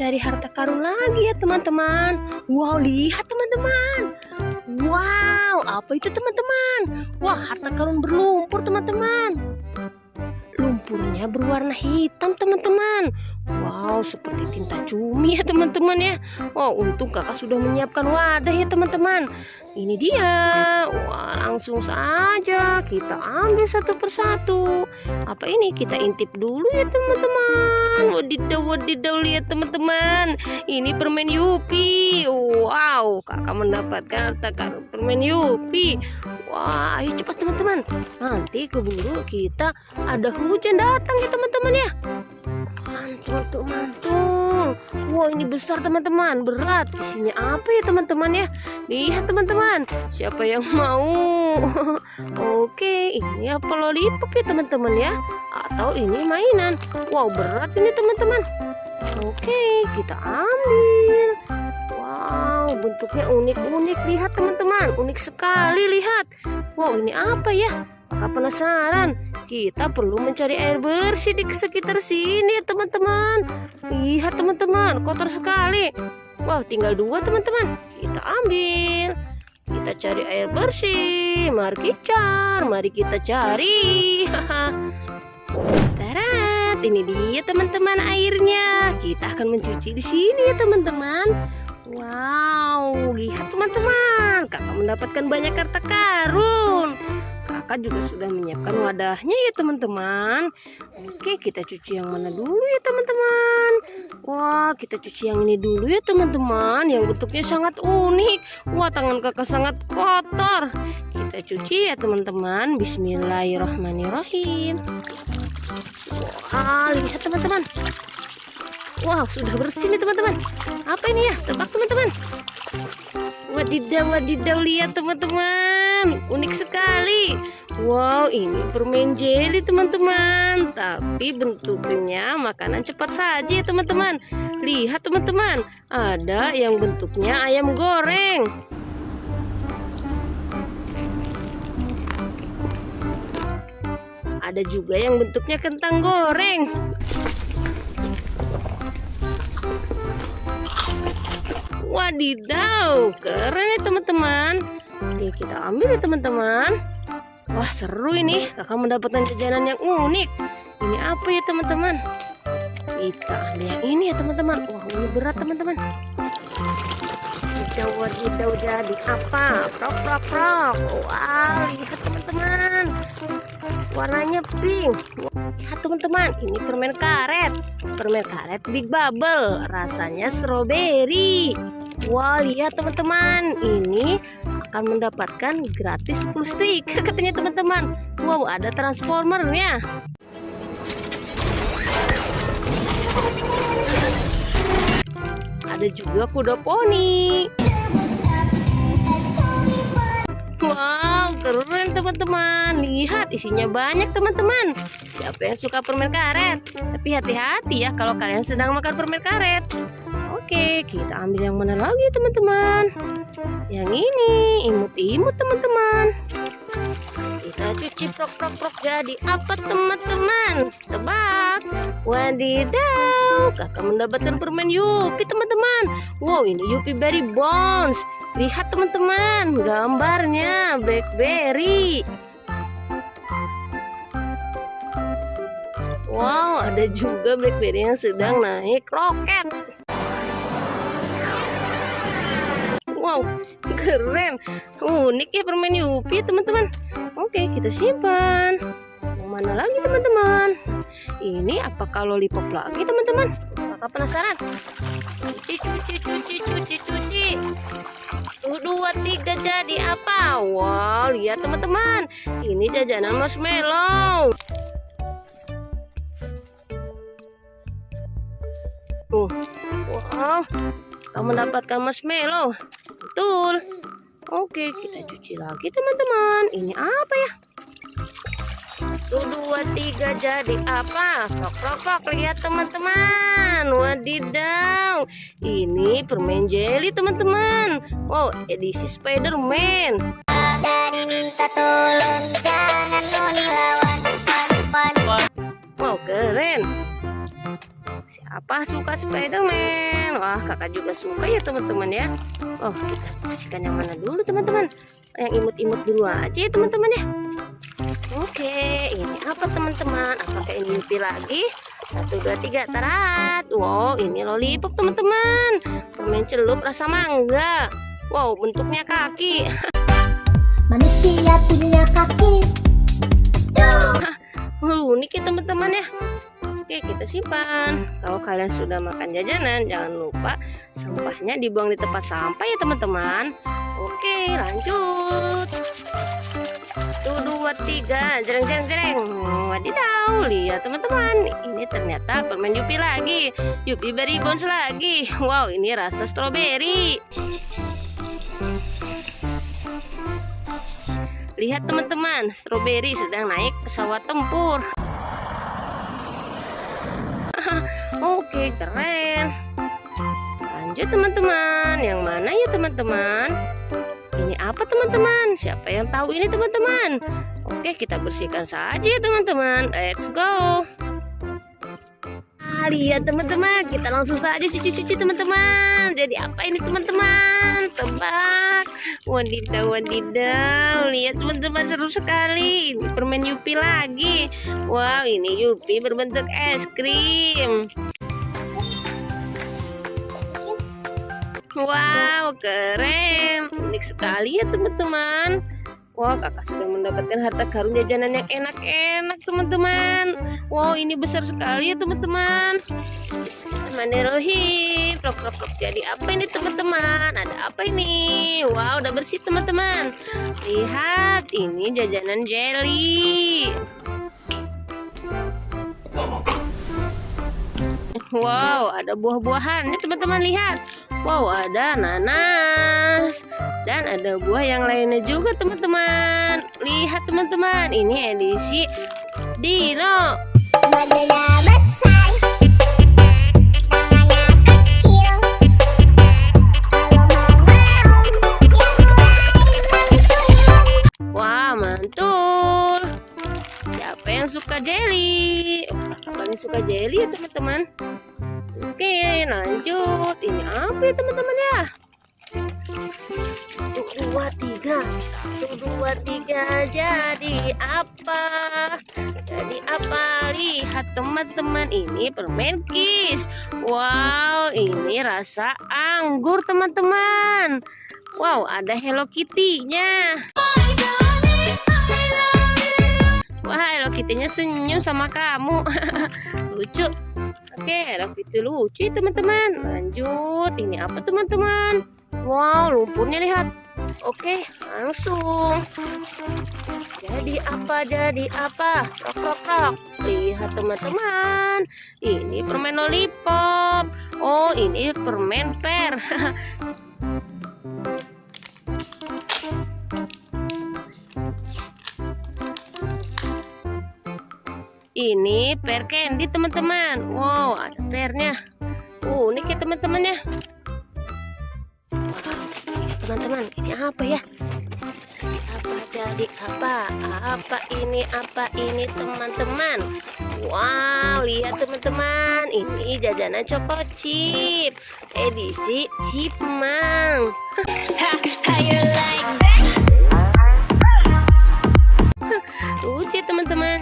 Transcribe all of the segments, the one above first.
mencari harta karun lagi ya teman-teman. Wow, lihat teman-teman. Wow, apa itu teman-teman? Wah, harta karun berlumpur teman-teman. Lumpurnya berwarna hitam teman-teman. Wow, seperti tinta cumi ya teman-teman ya. Wow, untung kakak sudah menyiapkan wadah ya teman-teman. Ini dia. Wah, langsung saja kita ambil satu persatu. Apa ini? Kita intip dulu ya teman-teman. Wadidaw, wadidaw lihat teman-teman. Ini permen Yupi. Wow, kakak mendapatkan harta permen Yupi. Wah, ayo cepat teman-teman. Nanti keburu kita ada hujan datang ya teman-teman ya. Mantul tuh mantul. Wow ini besar teman-teman, berat. Isinya apa ya teman-teman ya? Lihat teman-teman, siapa yang mau? Oke, ini apa lollipop ya teman-teman ya? Atau ini mainan? Wow berat ini teman-teman. Oke, kita ambil. Wow, bentuknya unik-unik. Lihat teman-teman, unik sekali lihat. Wow, ini apa ya? Kakak penasaran. Kita perlu mencari air bersih di sekitar sini ya teman-teman. Lihat teman-teman, kotor sekali. Wah, tinggal dua teman-teman. Kita ambil. Kita cari air bersih. Mari kita mari kita cari. Tarat, ini dia teman-teman airnya. Kita akan mencuci di sini ya teman-teman. Wow, lihat teman-teman, kakak mendapatkan banyak harta karun kakak juga sudah menyiapkan wadahnya ya teman-teman. Oke kita cuci yang mana dulu ya teman-teman? Wah kita cuci yang ini dulu ya teman-teman. Yang bentuknya sangat unik. Wah tangan kakak sangat kotor. Kita cuci ya teman-teman. Bismillahirrahmanirrahim. Wah lihat teman-teman. Wow sudah bersih nih teman-teman. Apa ini ya? Tebak teman-teman Wadidaw wadidaw lihat teman-teman Unik sekali Wow, ini permen jelly teman-teman. Tapi bentuknya makanan cepat saja ya teman-teman. Lihat teman-teman, ada yang bentuknya ayam goreng. Ada juga yang bentuknya kentang goreng. Wadidaw, keren ya teman-teman. Oke, kita ambil ya teman-teman. Wah seru ini. Kakak mendapatkan jajanan yang unik. Ini apa ya teman-teman? Kita ambil yang ini ya teman-teman. Wah ini berat teman-teman. Hijau hijau jadi apa? Prok prok prok. Wah lihat teman-teman. Warnanya pink Lihat teman-teman Ini permen karet. Permen karet big bubble. Rasanya strawberry. Wah lihat teman-teman. Ini akan mendapatkan gratis plus stiker katanya teman-teman. Wow ada transformernya. Ada juga kuda poni. Wow, teman-teman. Lihat isinya banyak teman-teman. Siapa yang suka permen karet? Tapi hati-hati ya kalau kalian sedang makan permen karet. Oke, kita ambil yang mana lagi teman-teman? Yang ini, imut-imut teman-teman. Kita cuci prok-prok-prok jadi apa teman-teman? Tebak. Wadidaw, kakak mendapatkan permen Yupi teman-teman. Wow, ini Yupi Berry Bones. Lihat teman-teman, gambarnya Blackberry. Wow, ada juga Blackberry yang sedang naik roket. Wow, keren. Unik ya permen Yupi teman-teman. Oke, kita simpan. Yang mana lagi teman-teman? Ini apakah lollipop lagi teman-teman? Kakak penasaran? Cuci, cuci, cuci, cuci, Dua, tiga jadi apa? Wow, lihat teman-teman. Ini jajanan marshmallow. Tuh, wow, kamu mendapatkan marshmallow. Betul. Oke, kita cuci lagi teman-teman. Ini apa ya? Satu, dua, tiga jadi apa? Prok, prok, prok. Lihat teman-teman. Wadidaw. Ini permen jelly teman-teman. Wow, edisi Spiderman. Jadi minta tolong jangan mau dilawan. Wow, keren. Siapa suka Spiderman? Wah, kakak juga suka ya teman-teman ya. Oh, kita bersihkan yang mana dulu teman-teman? Yang imut-imut dulu aja ya teman-teman ya. Oke, ini apa teman-teman? Apakah ini Yupi lagi? Satu, dua, tiga, tarat. Wow, ini lollipop teman-teman. Permen celup rasa mangga. Wow, bentuknya kaki. Manusia punya kaki. Unik ya teman-teman ya. Oke, kita simpan. Kalau kalian sudah makan jajanan, jangan lupa sampahnya dibuang di tempat sampah ya teman-teman. Oke, lanjut. Satu, dua, tiga, jereng, jereng, jereng. Wadidaw, lihat teman-teman. Ini ternyata permen Yupi lagi. Yupi Berry Bones lagi. Wow, ini rasa stroberi. Lihat teman-teman, stroberi sedang naik pesawat tempur. Oke, keren. Lanjut teman-teman. Yang mana ya teman-teman? Apa teman-teman? Siapa yang tahu ini teman-teman? Oke, kita bersihkan saja ya teman-teman. Let's go. Ah, lihat teman-teman, kita langsung saja cuci-cuci teman-teman. Jadi apa ini teman-teman? Tebak. Wadidaw, wadidaw. Lihat teman-teman seru sekali. Ini permen Yupi lagi. Wow, ini Yupi berbentuk es krim. Wow, keren. Unik sekali ya teman-teman. Wah, kakak sudah mendapatkan harta karun jajanan yang enak-enak teman-teman. Wow, ini besar sekali ya teman-teman. Bismillahirrahmanirrahim. Prok, prok, prok. Jadi apa ini teman-teman? Ada apa ini? Wow, udah bersih teman-teman. Lihat, ini jajanan jelly. Wow, ada buah-buahan. Ini teman-teman lihat. Wow, ada nanas. Dan ada buah yang lainnya juga teman-teman. Lihat teman-teman, ini edisi Dino. Dua, tiga. Jadi apa? Jadi apa? Lihat teman-teman, ini permen kis. Wow, ini rasa anggur teman-teman. Wow, ada Hello Kitty-nya. Wah, Hello Kitty-nya senyum sama kamu. Lucu. Oke, Hello Kitty lucu ya, teman-teman. Lanjut, ini apa teman-teman? Wow, lumpurnya lihat. Oke, langsung. Jadi apa? Jadi apa? Krok krok krok. Lihat teman-teman. Ini permen lollipop. Oh, ini permen per. Ini per candy teman-teman. Wow, ada pernya. Unik ya teman-teman ya. Teman-teman, ini apa ya? Jadi apa? Apa ini? Apa ini teman-teman? Wow, lihat teman-teman. Ini jajanan Choco Chip. Edisi Chipmang. Lucu ya, teman-teman.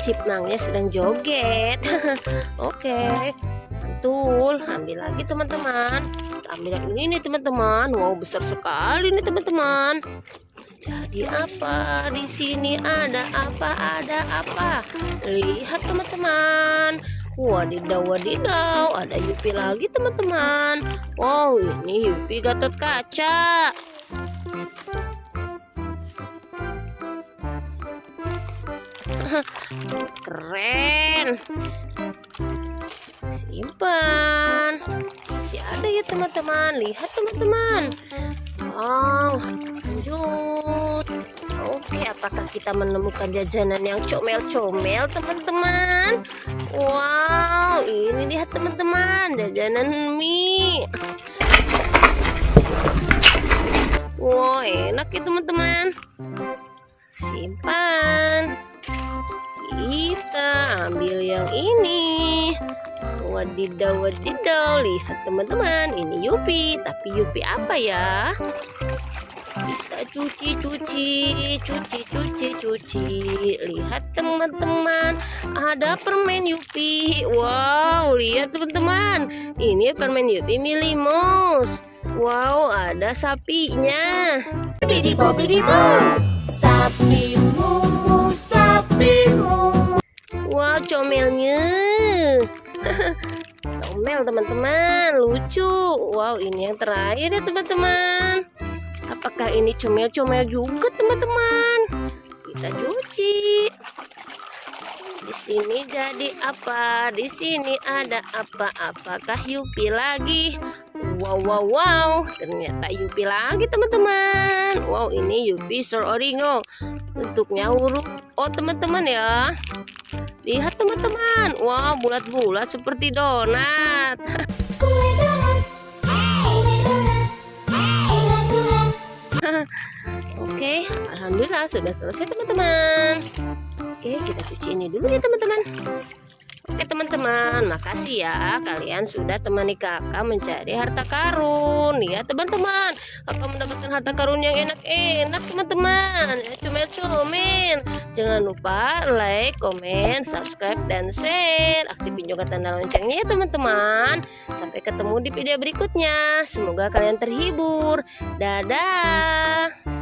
Chipmangnya sedang joget. Oke. Mantul, ambil lagi teman-teman. Ambil yang ini teman-teman. Wow, besar sekali nih teman-teman. Jadi apa? Di sini ada apa? Ada apa? Lihat teman-teman. Wadidaw, wadidaw. Ada Yupi lagi teman-teman. Wow, ini Yupi Gatot Kaca. Keren. Simpan. Masih ada ya teman-teman. Lihat teman-teman. Wow, lanjut. Oke, apakah kita menemukan jajanan yang comel-comel teman-teman? Wow, ini lihat teman-teman, jajanan mie. Wow, enak ya teman-teman. Simpan. Kita ambil yang ini. Wadidaw, wadidaw. Lihat teman-teman, ini Yupi. Tapi Yupi apa ya? Cuci, cuci, cuci, cuci, cuci. Lihat teman-teman, ada permen Yupi. Wow, lihat teman-teman. Ini permen Yupi Milimus. Wow, ada sapinya. Bidi bo bidi bo Sapi mumu Sapi mumu Wow, comelnya. Comel teman-teman, lucu. Wow, ini yang terakhir ya teman-teman. Apakah ini comel-comel juga teman-teman? Kita cuci. Di sini jadi apa? Di sini ada apa? Apakah Yupi lagi? Wow, wow, wow. Ternyata Yupi lagi teman-teman. Wow, ini Yupi Sororingo. Bentuknya huruf O teman-teman ya. Lihat teman-teman, wah bulat-bulat seperti donat Oke, alhamdulillah sudah selesai teman-teman. Oke, kita cuci ini dulu ya teman-teman. Oke teman-teman, makasih ya kalian sudah temani kakak mencari harta karun. Ya teman-teman, kakak mendapatkan harta karun yang enak-enak teman-teman. Ya, comel-comel. Jangan lupa like, komen, subscribe, dan share. Aktifin juga tanda loncengnya ya teman-teman. Sampai ketemu di video berikutnya. Semoga kalian terhibur. Dadah.